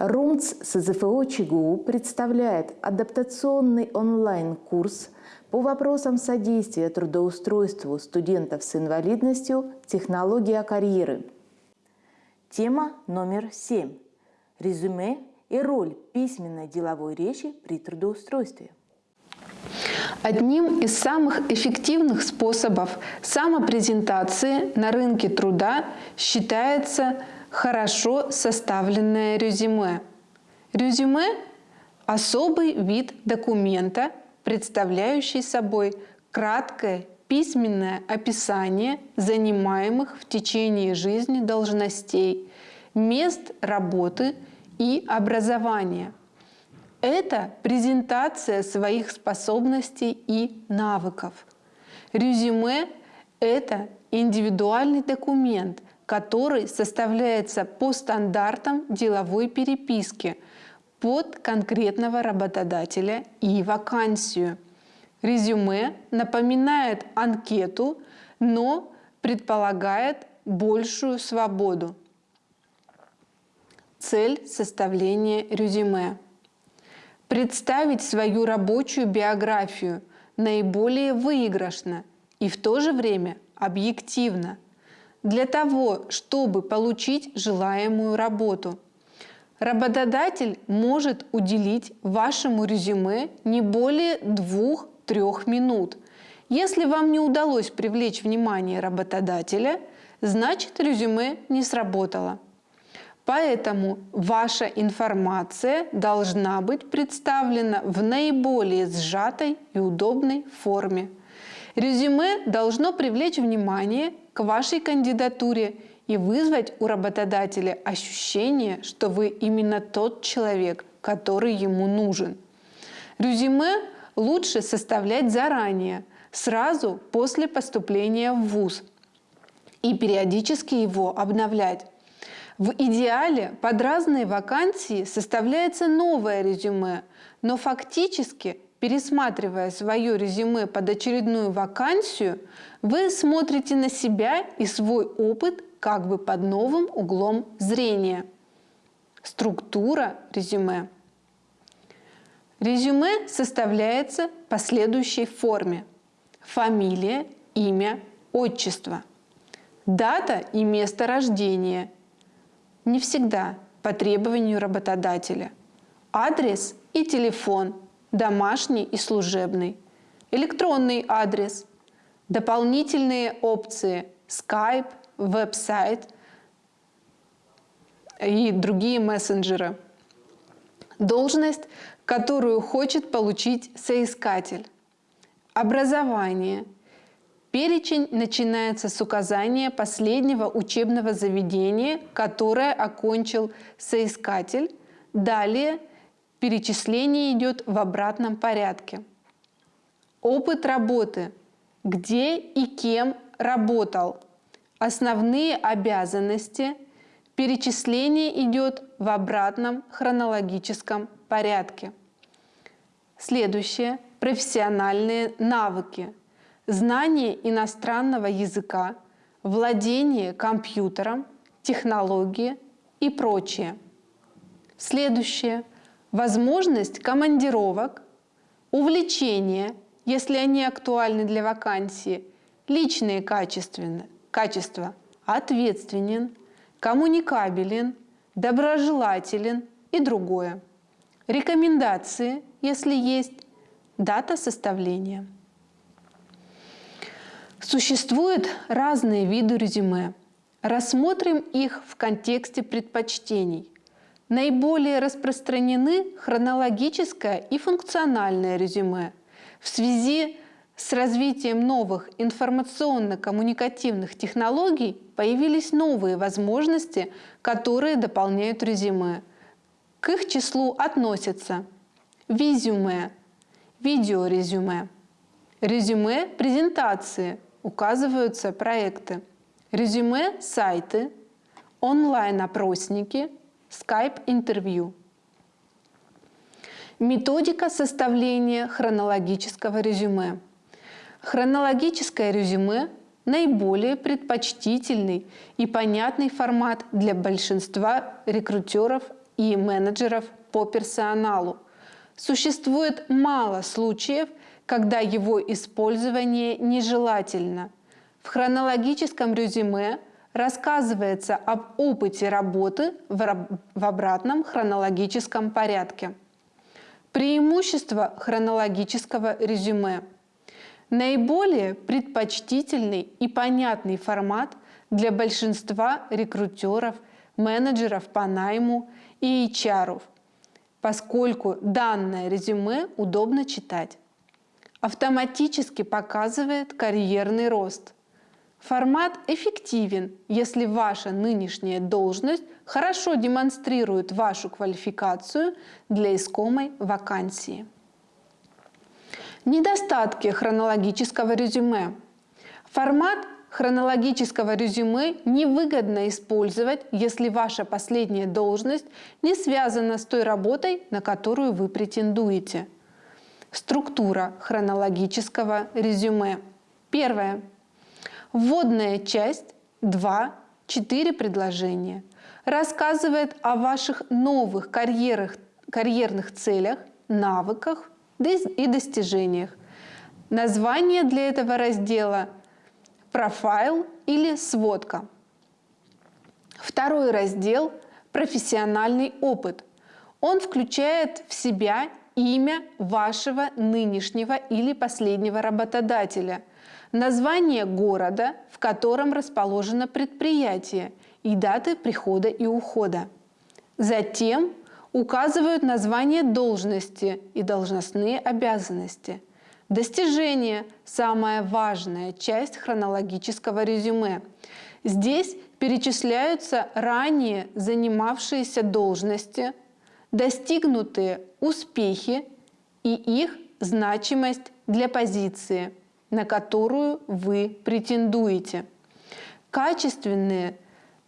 РУМЦ СЗФО ЧГУ представляет адаптационный онлайн-курс по вопросам содействия трудоустройству студентов с инвалидностью «Технология карьеры». Тема номер семь. Резюме и роль письменной деловой речи при трудоустройстве. Одним из самых эффективных способов самопрезентации на рынке труда считается хорошо составленное резюме. Резюме – особый вид документа, представляющий собой краткое письменное описание занимаемых в течение жизни должностей, мест работы и образования. Это презентация своих способностей и навыков. Резюме – это индивидуальный документ – который составляется по стандартам деловой переписки под конкретного работодателя и вакансию. Резюме напоминает анкету, но предполагает большую свободу. Цель составления резюме. Представить свою рабочую биографию наиболее выигрышно и в то же время объективно – для того, чтобы получить желаемую работу. Работодатель может уделить вашему резюме не более 2-3 минут. Если вам не удалось привлечь внимание работодателя, значит резюме не сработало. Поэтому ваша информация должна быть представлена в наиболее сжатой и удобной форме. Резюме должно привлечь внимание к вашей кандидатуре и вызвать у работодателя ощущение, что вы именно тот человек, который ему нужен. Резюме лучше составлять заранее, сразу после поступления в ВУЗ и периодически его обновлять. В идеале под разные вакансии составляется новое резюме, но фактически пересматривая свое резюме под очередную вакансию, вы смотрите на себя и свой опыт как бы под новым углом зрения. Структура резюме. Резюме составляется по следующей форме. Фамилия, имя, отчество. Дата и место рождения. Не всегда по требованию работодателя. Адрес и телефон – домашний и служебный, электронный адрес, дополнительные опции Skype, веб-сайт и другие мессенджеры. Должность, которую хочет получить соискатель. Образование. Перечень начинается с указания последнего учебного заведения, которое окончил соискатель. Далее Перечисление идет в обратном порядке. Опыт работы. Где и кем работал. Основные обязанности. Перечисление идет в обратном хронологическом порядке. Следующее. Профессиональные навыки. Знание иностранного языка, владение компьютером, технологии и прочее. Следующее возможность командировок, увлечения, если они актуальны для вакансии, личные качества, ответственен, коммуникабелен, доброжелателен и другое. Рекомендации, если есть, дата составления. Существуют разные виды резюме. Рассмотрим их в контексте предпочтений – Наиболее распространены хронологическое и функциональное резюме. В связи с развитием новых информационно-коммуникативных технологий появились новые возможности, которые дополняют резюме. К их числу относятся визюме, видеорезюме, резюме презентации, указываются проекты, резюме сайты, онлайн-опросники – Skype-интервью. Методика составления хронологического резюме. Хронологическое резюме – наиболее предпочтительный и понятный формат для большинства рекрутеров и менеджеров по персоналу. Существует мало случаев, когда его использование нежелательно. В хронологическом резюме рассказывается об опыте работы в обратном хронологическом порядке. Преимущество хронологического резюме. Наиболее предпочтительный и понятный формат для большинства рекрутеров, менеджеров по найму и HR, поскольку данное резюме удобно читать автоматически показывает карьерный рост. Формат эффективен, если ваша нынешняя должность хорошо демонстрирует вашу квалификацию для искомой вакансии. Недостатки хронологического резюме. Формат хронологического резюме невыгодно использовать, если ваша последняя должность не связана с той работой, на которую вы претендуете – Структура хронологического резюме. Первое. Вводная часть 2-4 предложения. Рассказывает о ваших новых карьерах, карьерных целях, навыках и достижениях. Название для этого раздела – профайл или сводка. Второй раздел – профессиональный опыт. Он включает в себя имя вашего нынешнего или последнего работодателя, название города, в котором расположено предприятие, и даты прихода и ухода. Затем указывают название должности и должностные обязанности. Достижение – самая важная часть хронологического резюме. Здесь перечисляются ранее занимавшиеся должности, достигнутые успехи и их значимость для позиции, на которую вы претендуете. Качественные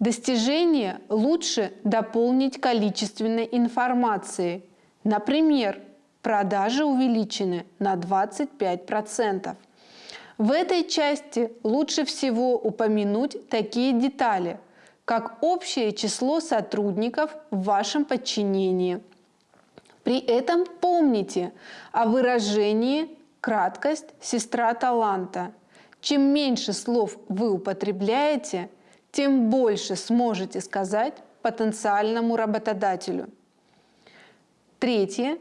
достижения лучше дополнить количественной информацией. Например, продажи увеличены на 25%. В этой части лучше всего упомянуть такие детали – как общее число сотрудников в вашем подчинении. При этом помните о выражении «краткость – сестра таланта». Чем меньше слов вы употребляете, тем больше сможете сказать потенциальному работодателю. Третье.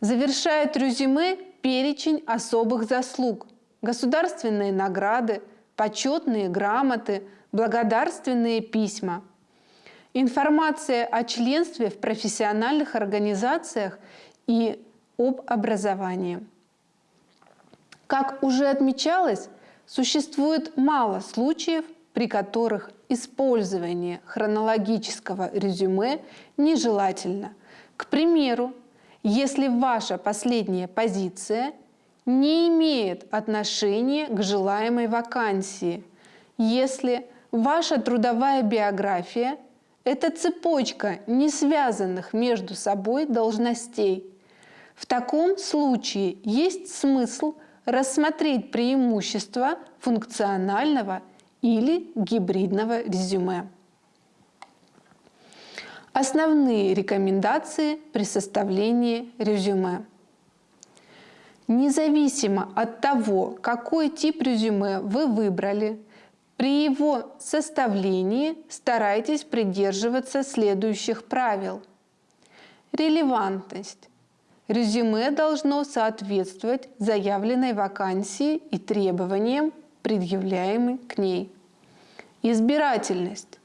Завершает резюме перечень особых заслуг, государственные награды, почетные грамоты, благодарственные письма. Информация о членстве в профессиональных организациях и об образовании. Как уже отмечалось, существует мало случаев, при которых использование хронологического резюме нежелательно. К примеру, если ваша последняя позиция не имеет отношения к желаемой вакансии, если Ваша трудовая биография – это цепочка не связанных между собой должностей. В таком случае есть смысл рассмотреть преимущества функционального или гибридного резюме. Основные рекомендации при составлении резюме. Независимо от того, какой тип резюме вы выбрали – при его составлении старайтесь придерживаться следующих правил. Релевантность. Резюме должно соответствовать заявленной вакансии и требованиям, предъявляемым к ней. Избирательность.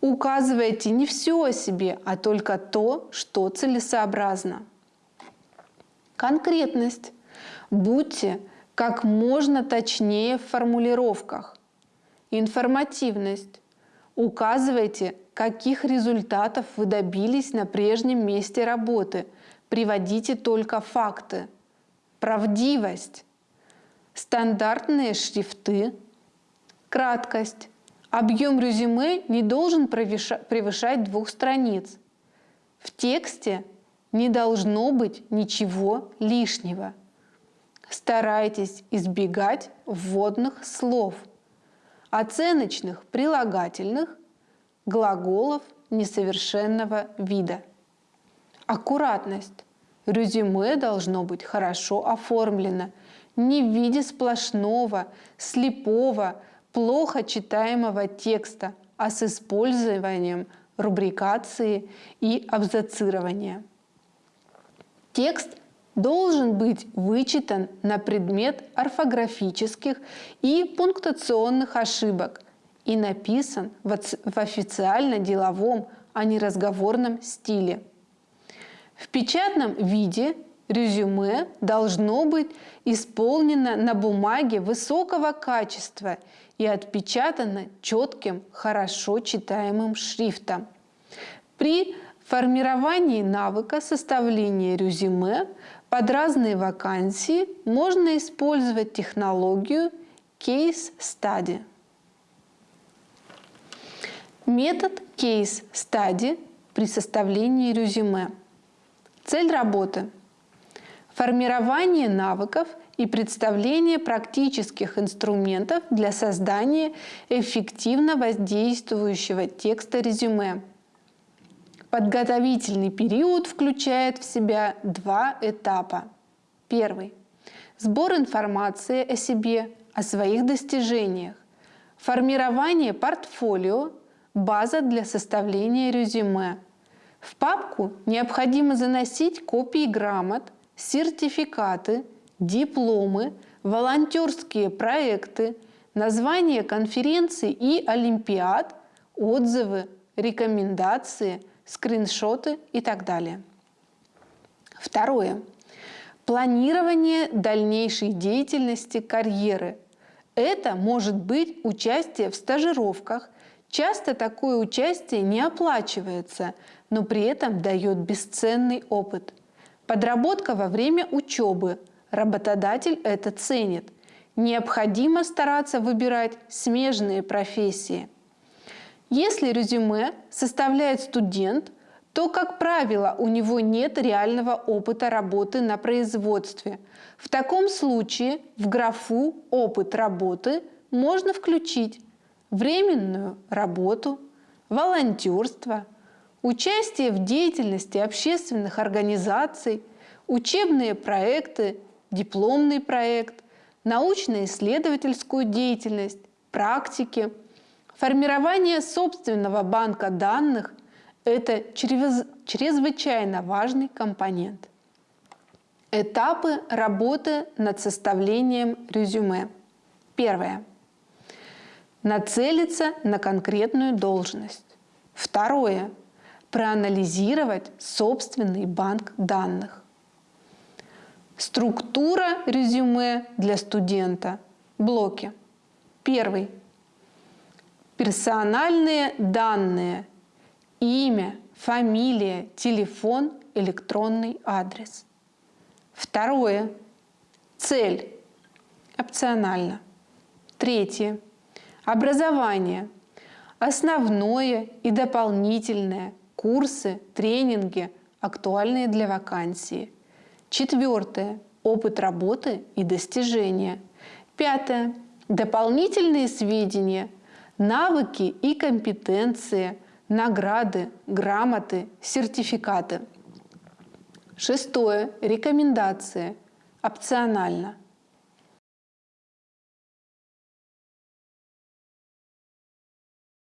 Указывайте не все о себе, а только то, что целесообразно. Конкретность. Будьте как можно точнее в формулировках. Информативность. Указывайте, каких результатов вы добились на прежнем месте работы. Приводите только факты. Правдивость. Стандартные шрифты. Краткость. Объем резюме не должен превышать двух страниц. В тексте не должно быть ничего лишнего. Старайтесь избегать вводных слов – оценочных прилагательных, глаголов несовершенного вида. Аккуратность. Резюме должно быть хорошо оформлено, не в виде сплошного, слепого, плохо читаемого текста, а с использованием рубрикации и абзацирования. Текст должен быть вычитан на предмет орфографических и пунктуационных ошибок и написан в официально-деловом, а не разговорном стиле. В печатном виде резюме должно быть исполнено на бумаге высокого качества и отпечатано четким, хорошо читаемым шрифтом. При формировании навыка составления резюме под разные вакансии можно использовать технологию Case Study. Метод Case Study при составлении резюме. Цель работы – формирование навыков и представление практических инструментов для создания эффективно воздействующего текста резюме – Подготовительный период включает в себя два этапа. Первый – сбор информации о себе, о своих достижениях, формирование портфолио, база для составления резюме. В папку необходимо заносить копии грамот, сертификаты, дипломы, волонтерские проекты, названия конференций и олимпиад, отзывы, рекомендации – скриншоты и так далее. Второе. Планирование дальнейшей деятельности карьеры. Это может быть участие в стажировках. Часто такое участие не оплачивается, но при этом дает бесценный опыт. Подработка во время учебы. Работодатель это ценит. Необходимо стараться выбирать смежные профессии – если резюме составляет студент, то, как правило, у него нет реального опыта работы на производстве. В таком случае в графу «Опыт работы» можно включить временную работу, волонтерство, участие в деятельности общественных организаций, учебные проекты, дипломный проект, научно-исследовательскую деятельность, практики – Формирование собственного банка данных – это чрезвычайно важный компонент. Этапы работы над составлением резюме. Первое. Нацелиться на конкретную должность. Второе. Проанализировать собственный банк данных. Структура резюме для студента. Блоки. Первый персональные данные, имя, фамилия, телефон, электронный адрес. Второе. Цель. Опционально. Третье. Образование. Основное и дополнительное. Курсы, тренинги, актуальные для вакансии. Четвертое. Опыт работы и достижения. Пятое. Дополнительные сведения – навыки и компетенции, награды, грамоты, сертификаты. Шестое. Рекомендации. Опционально.